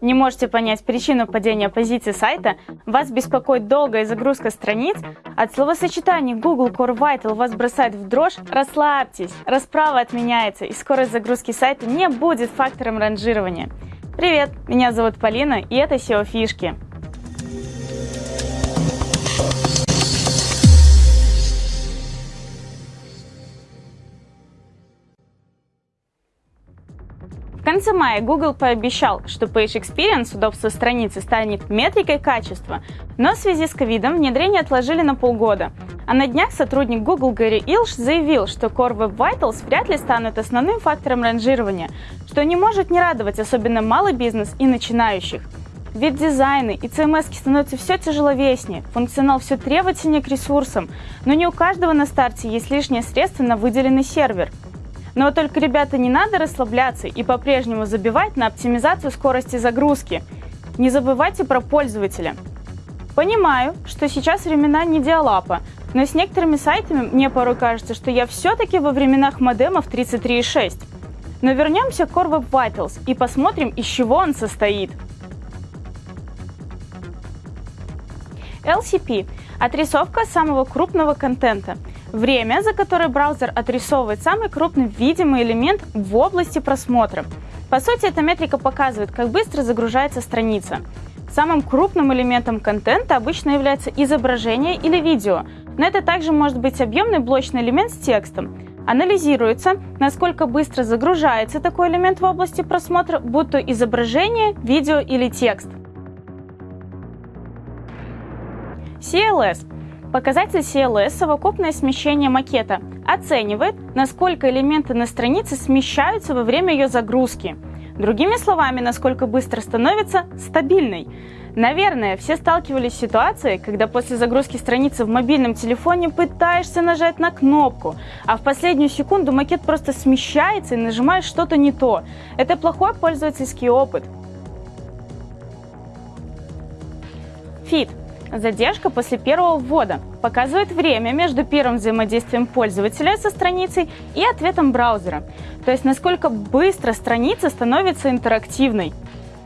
Не можете понять причину падения позиции сайта? Вас беспокоит долгая загрузка страниц? От словосочетаний Google Core Vital вас бросает в дрожь? Расслабьтесь, расправа отменяется и скорость загрузки сайта не будет фактором ранжирования. Привет, меня зовут Полина и это SEO фишки. Конце мая Google пообещал, что Page Experience, удобство страницы, станет метрикой качества, но в связи с ковидом внедрение отложили на полгода. А на днях сотрудник Google Гэри Илш заявил, что Core Web Vitals вряд ли станут основным фактором ранжирования, что не может не радовать особенно малый бизнес и начинающих. Ведь дизайны и CMS становятся все тяжеловеснее, функционал все требовательнее к ресурсам, но не у каждого на старте есть лишние средства на выделенный сервер – но только, ребята, не надо расслабляться и по-прежнему забивать на оптимизацию скорости загрузки. Не забывайте про пользователя. Понимаю, что сейчас времена не диалапа, но с некоторыми сайтами мне порой кажется, что я все-таки во временах модемов 33.6. Но вернемся к Core Web Vitals и посмотрим, из чего он состоит. LCP – отрисовка самого крупного контента – Время, за которое браузер отрисовывает самый крупный видимый элемент в области просмотра. По сути, эта метрика показывает, как быстро загружается страница. Самым крупным элементом контента обычно является изображение или видео, но это также может быть объемный блочный элемент с текстом. Анализируется, насколько быстро загружается такой элемент в области просмотра, будь то изображение, видео или текст. CLS Показатель CLS – совокупное смещение макета. Оценивает, насколько элементы на странице смещаются во время ее загрузки. Другими словами, насколько быстро становится стабильной. Наверное, все сталкивались с ситуацией, когда после загрузки страницы в мобильном телефоне пытаешься нажать на кнопку, а в последнюю секунду макет просто смещается и нажимаешь что-то не то. Это плохой пользовательский опыт. Fit Задержка после первого ввода показывает время между первым взаимодействием пользователя со страницей и ответом браузера, то есть насколько быстро страница становится интерактивной.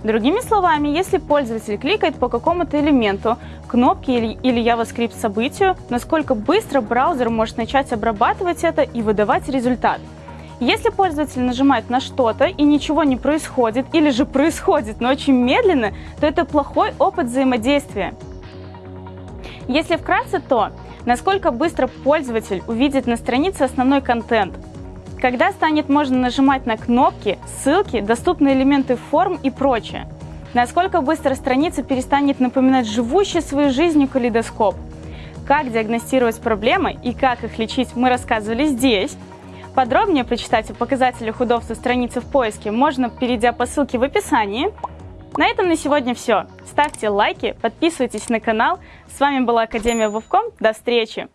Другими словами, если пользователь кликает по какому-то элементу, кнопке или, или JavaScript событию, насколько быстро браузер может начать обрабатывать это и выдавать результат. Если пользователь нажимает на что-то и ничего не происходит, или же происходит, но очень медленно, то это плохой опыт взаимодействия. Если вкратце, то насколько быстро пользователь увидит на странице основной контент, когда станет можно нажимать на кнопки, ссылки, доступные элементы форм и прочее, насколько быстро страница перестанет напоминать живущий своей жизнью калейдоскоп, как диагностировать проблемы и как их лечить мы рассказывали здесь. Подробнее прочитать о показателях удобства страницы в поиске можно, перейдя по ссылке в описании. На этом на сегодня все. Ставьте лайки, подписывайтесь на канал. С вами была Академия Вовком. До встречи!